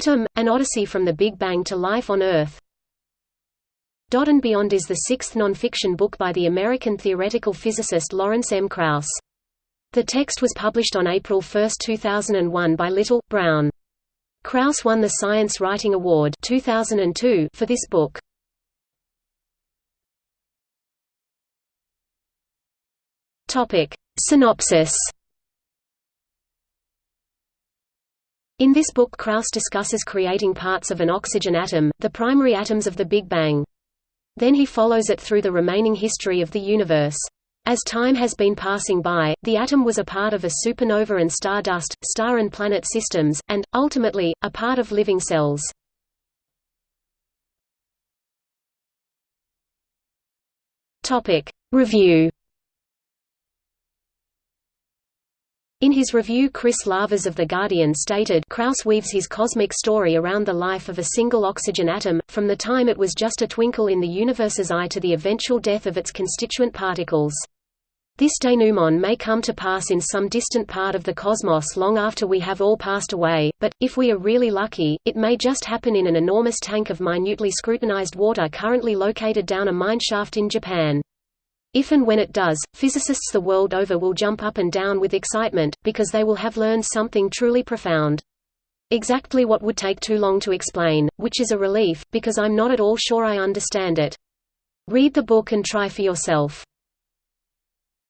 Atom, An Odyssey from the Big Bang to Life on Earth Dot and Beyond is the sixth non-fiction book by the American theoretical physicist Lawrence M. Krauss. The text was published on April 1, 2001 by Little, Brown. Krauss won the Science Writing Award 2002 for this book. Synopsis In this book Krauss discusses creating parts of an oxygen atom, the primary atoms of the Big Bang. Then he follows it through the remaining history of the universe. As time has been passing by, the atom was a part of a supernova and stardust, star and planet systems, and, ultimately, a part of living cells. Review In his review Chris Lavers of The Guardian stated Krauss weaves his cosmic story around the life of a single oxygen atom, from the time it was just a twinkle in the universe's eye to the eventual death of its constituent particles. This denouement may come to pass in some distant part of the cosmos long after we have all passed away, but, if we are really lucky, it may just happen in an enormous tank of minutely scrutinized water currently located down a mine shaft in Japan. If and when it does, physicists the world over will jump up and down with excitement, because they will have learned something truly profound. Exactly what would take too long to explain, which is a relief, because I'm not at all sure I understand it. Read the book and try for yourself.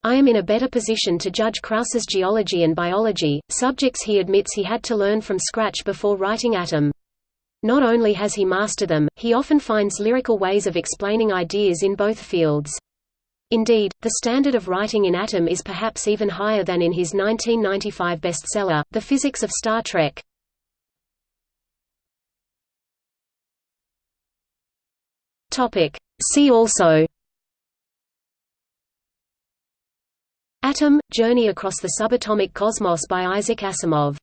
I am in a better position to judge Krauss's geology and biology, subjects he admits he had to learn from scratch before writing Atom. Not only has he mastered them, he often finds lyrical ways of explaining ideas in both fields. Indeed, the standard of writing in Atom is perhaps even higher than in his 1995 bestseller, The Physics of Star Trek. See also. Atom – Journey across the subatomic cosmos by Isaac Asimov